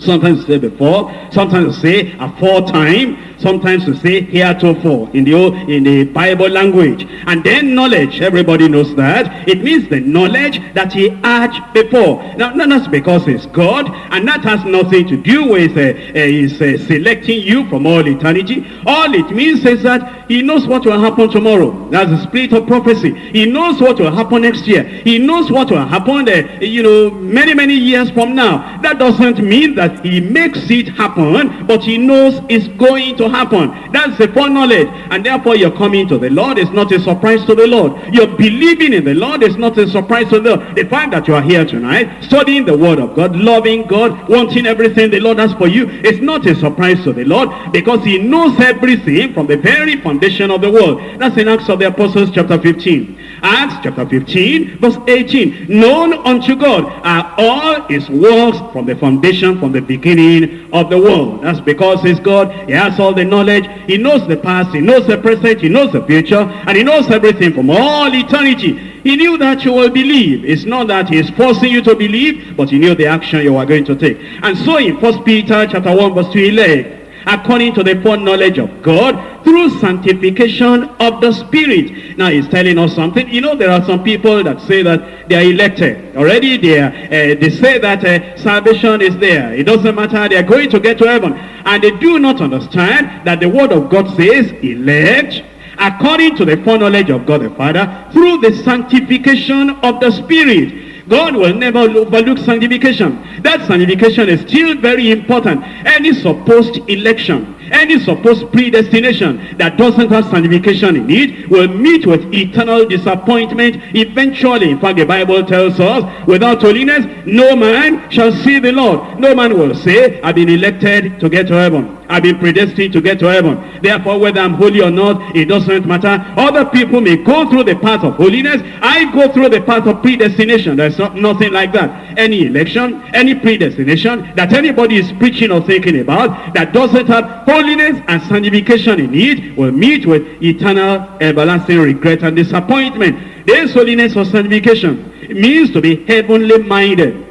Sometimes say before, sometimes say aforetime, sometimes we say heretofore in the old, in the Bible language. And then knowledge, everybody knows that. It means the knowledge that he had before. Now, not that's because he's God, and that has nothing to do with uh, uh, he's uh, selecting you from all eternity. All it means is that he knows what will happen tomorrow. That's the spirit of prophecy. He knows what will happen next year. He knows what will happen, uh, you know, many, many years from now. That doesn't mean that he makes it happen, but he knows it's going to happen. That's the foreknowledge. And therefore you're coming to the Lord is not a surprise to the Lord. You're believing in the Lord is not a surprise to the Lord. The fact that you are here tonight, studying the word of God, loving God, wanting everything the Lord has for you, is not a surprise to the Lord because he knows everything from the very foundation of the world. That's in Acts of the Apostles chapter 15. Acts chapter 15 verse 18. Known unto God are all his works from the foundation, from the beginning of the world. That's because he's God. He has all the knowledge. He knows the past. He knows the present. He knows the future. And he knows everything from all eternity. He knew that you will believe. It's not that he is forcing you to believe, but he knew the action you were going to take. And so in First Peter chapter 1 verse 2, elect according to the foreknowledge of God through sanctification of the Spirit. Now he's telling us something. You know, there are some people that say that they are elected. Already they, are, uh, they say that uh, salvation is there. It doesn't matter. They are going to get to heaven. And they do not understand that the word of God says elect according to the foreknowledge of God the Father through the sanctification of the Spirit. God will never overlook sanctification. That sanctification is still very important. Any supposed election, any supposed predestination that doesn't have sanctification in it will meet with eternal disappointment eventually. In fact, the Bible tells us, without holiness, no man shall see the Lord. No man will say, I've been elected to get to heaven. I've been predestined to get to heaven. Therefore, whether I'm holy or not, it doesn't matter. Other people may go through the path of holiness. I go through the path of predestination. There's not, nothing like that. Any election, any predestination that anybody is preaching or thinking about that doesn't have holiness and sanctification in it will meet with eternal, everlasting regret and disappointment. There's holiness or sanctification. Means to be heavenly minded.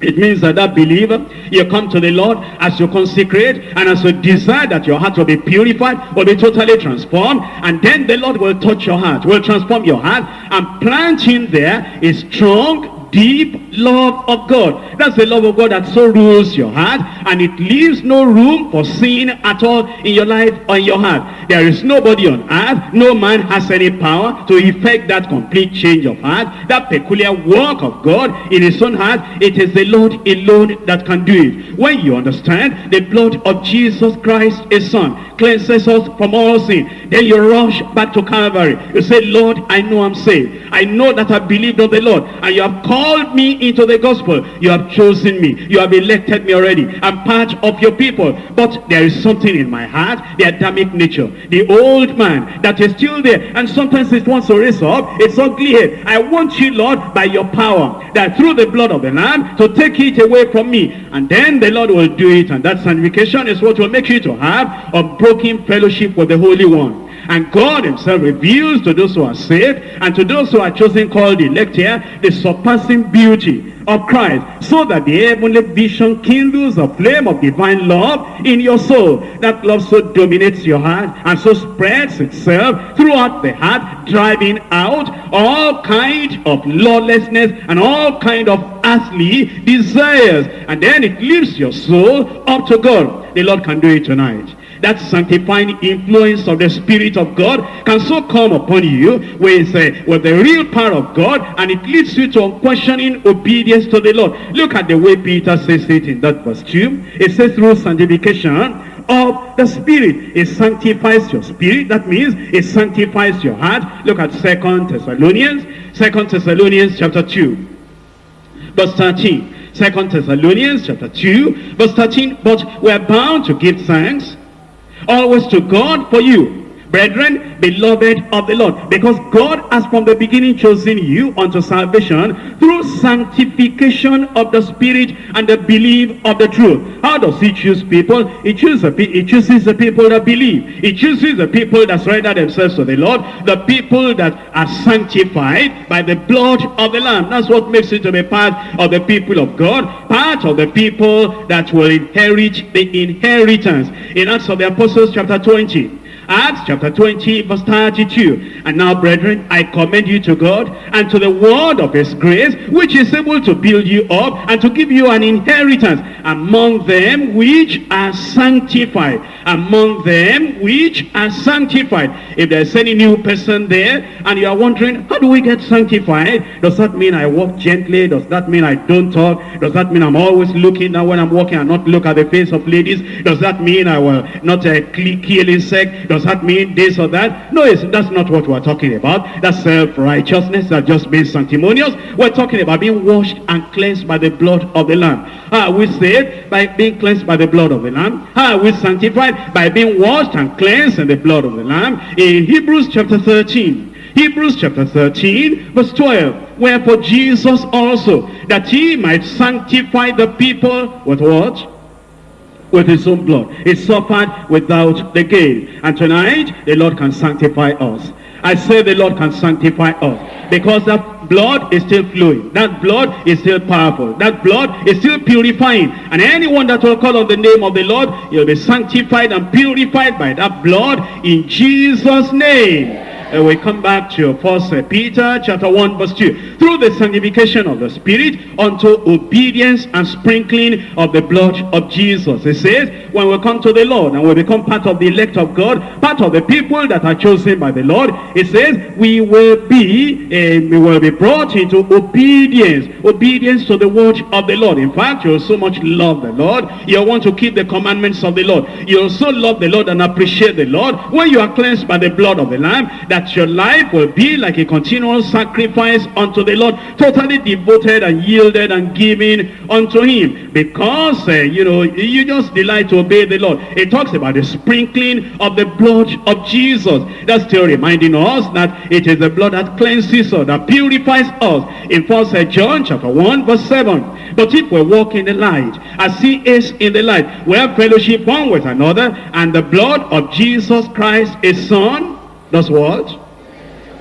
It means that that believer, you come to the Lord as you consecrate and as you desire that your heart will be purified, will be totally transformed. And then the Lord will touch your heart, will transform your heart and plant in there a strong, deep love of God. That's the love of God that so rules your heart and it leaves no room for sin at all in your life or in your heart. There is nobody on earth, no man has any power to effect that complete change of heart, that peculiar work of God in his own heart. It is the Lord alone that can do it. When you understand the blood of Jesus Christ, his son, cleanses us from all sin, then you rush back to Calvary. You say, Lord, I know I'm saved. I know that I believed on the Lord and you have called called me into the gospel. You have chosen me. You have elected me already. I'm part of your people. But there is something in my heart, the Adamic nature, the old man that is still there. And sometimes it wants to raise up its ugly head. I want you, Lord, by your power, that through the blood of the Lamb, to take it away from me. And then the Lord will do it. And that sanctification is what will make you to have a broken fellowship with the Holy One. And God himself reveals to those who are saved and to those who are chosen called elect here the surpassing beauty of Christ so that the heavenly vision kindles a flame of divine love in your soul. That love so dominates your heart and so spreads itself throughout the heart driving out all kind of lawlessness and all kind of earthly desires. And then it lifts your soul up to God. The Lord can do it tonight that sanctifying influence of the Spirit of God can so come upon you with, uh, with the real power of God and it leads you to unquestioning obedience to the Lord. Look at the way Peter says it in that verse 2. It says through sanctification of the spirit it sanctifies your spirit that means it sanctifies your heart look at second thessalonians second thessalonians chapter 2 verse thirteen. 13 Second Thessalonians chapter 2, verse 13. But we are bound to give thanks always to God for you Brethren, beloved of the Lord, because God has from the beginning chosen you unto salvation through sanctification of the Spirit and the belief of the truth. How does he choose people? He chooses, the, he chooses the people that believe. He chooses the people that surrender themselves to the Lord, the people that are sanctified by the blood of the Lamb. That's what makes it to be part of the people of God, part of the people that will inherit the inheritance. In Acts of the Apostles chapter 20, Acts chapter 20 verse 32. And now brethren, I commend you to God and to the word of his grace, which is able to build you up and to give you an inheritance among them which are sanctified. Among them which are sanctified. If there's any new person there and you are wondering, how do we get sanctified? Does that mean I walk gently? Does that mean I don't talk? Does that mean I'm always looking now when I'm walking and not look at the face of ladies? Does that mean I will not uh, kill insect? Does that mean this or that? No, it's that's not what we're talking about. That's self-righteousness. That just means sanctimonious. We're talking about being washed and cleansed by the blood of the Lamb. Are we saved? By being cleansed by the blood of the Lamb. Are we sanctified? By being washed and cleansed in the blood of the Lamb. In Hebrews chapter 13, Hebrews chapter 13, verse 12. Wherefore Jesus also, that he might sanctify the people with what? With his own blood. He suffered without the gain. And tonight, the Lord can sanctify us. I say the Lord can sanctify us. Because that blood is still flowing. That blood is still powerful. That blood is still purifying. And anyone that will call on the name of the Lord, he'll be sanctified and purified by that blood in Jesus' name. We come back to First Peter chapter 1 verse 2. Through the sanctification of the Spirit unto obedience and sprinkling of the blood of Jesus. It says, when we come to the Lord and we become part of the elect of God, part of the people that are chosen by the Lord, it says, we will be, uh, we will be brought into obedience. Obedience to the word of the Lord. In fact, you'll so much love the Lord. You want to keep the commandments of the Lord. You'll so love the Lord and appreciate the Lord when you are cleansed by the blood of the Lamb that that your life will be like a continual sacrifice unto the Lord, totally devoted and yielded and giving unto him. Because, uh, you know, you just delight to obey the Lord. It talks about the sprinkling of the blood of Jesus. That's still reminding us that it is the blood that cleanses us, that purifies us. In 1 John chapter 1 verse 7. But if we walk in the light, as he is in the light, we have fellowship one with another, and the blood of Jesus Christ, his son, does what?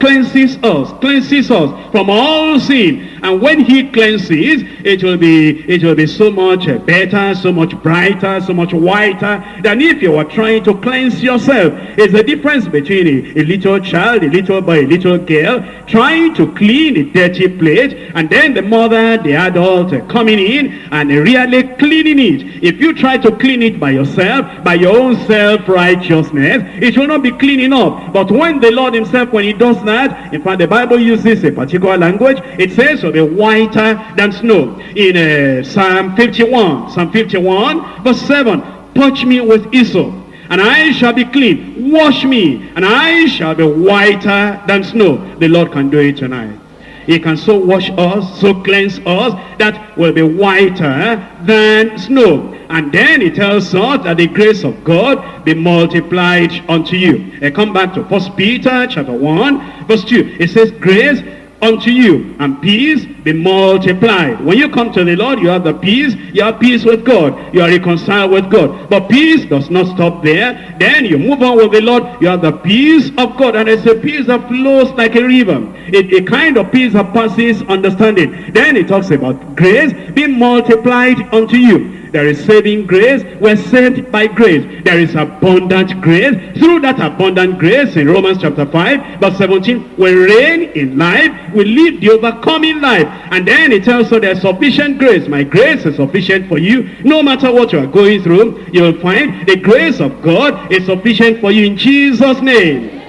Cleanses us, cleanses us from all sin. And when he cleanses, it will be it will be so much better, so much brighter, so much whiter than if you were trying to cleanse yourself. It's the difference between a, a little child, a little boy, a little girl, trying to clean a dirty plate, and then the mother, the adult, coming in and really cleaning it. If you try to clean it by yourself, by your own self-righteousness, it will not be clean enough. But when the Lord himself, when he does that, in fact, the Bible uses a particular language. It says, so be whiter than snow. In uh, Psalm 51, Psalm 51, verse 7, touch me with hyssop, and I shall be clean. Wash me, and I shall be whiter than snow. The Lord can do it tonight. He can so wash us, so cleanse us, that will be whiter than snow. And then he tells us that the grace of God be multiplied unto you. Come back to First Peter chapter 1, verse 2. It says, grace unto you and peace be multiplied when you come to the lord you have the peace you have peace with god you are reconciled with god but peace does not stop there then you move on with the lord you have the peace of god and it's a peace that flows like a river it, a kind of peace that passes understanding then it talks about grace being multiplied unto you there is saving grace. We're saved by grace. There is abundant grace. Through that abundant grace in Romans chapter 5 verse 17, we reign in life. We live the overcoming life. And then it tells us there's sufficient grace. My grace is sufficient for you. No matter what you are going through, you'll find the grace of God is sufficient for you in Jesus' name.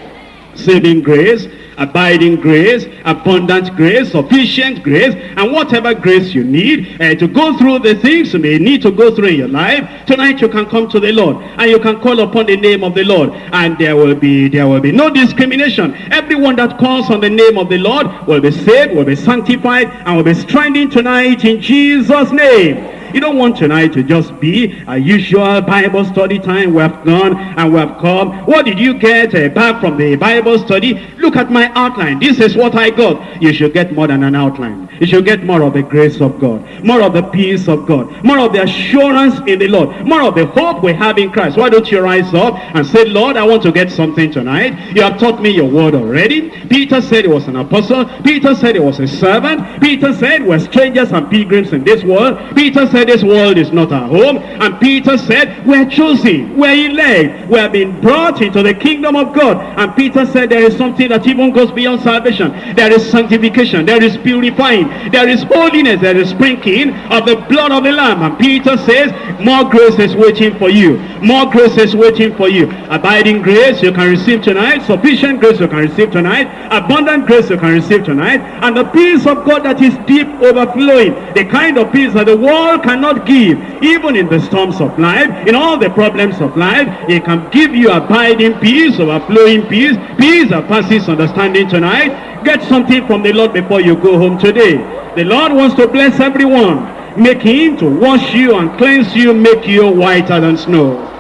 Saving grace abiding grace, abundant grace, sufficient grace, and whatever grace you need uh, to go through the things you may need to go through in your life, tonight you can come to the Lord and you can call upon the name of the Lord and there will be there will be no discrimination. Everyone that calls on the name of the Lord will be saved, will be sanctified, and will be strengthened tonight in Jesus' name. You don't want tonight to just be a usual Bible study time. We have gone and we have come. What did you get uh, back from the Bible study? Look at my outline. This is what I got. You should get more than an outline. You should get more of the grace of God. More of the peace of God. More of the assurance in the Lord. More of the hope we have in Christ. Why don't you rise up and say, Lord, I want to get something tonight. You have taught me your word already. Peter said he was an apostle. Peter said he was a servant. Peter said we're strangers and pilgrims in this world. Peter said this world is not our home. And Peter said, we're chosen, we're elect, we have been brought into the kingdom of God. And Peter said there is something that even goes beyond salvation. There is sanctification, there is purifying, there is holiness, there is sprinkling of the blood of the Lamb. And Peter says, more grace is waiting for you. More grace is waiting for you. Abiding grace you can receive tonight. Sufficient grace you can receive tonight. Abundant grace you can receive tonight. And the peace of God that is deep overflowing. The kind of peace that the world cannot give. Even in the storms of life, in all the problems of life, it can give you abiding peace, overflowing peace, peace that passes understanding tonight. Get something from the Lord before you go home today. The Lord wants to bless everyone. Make him to wash you and cleanse you, make you whiter than snow.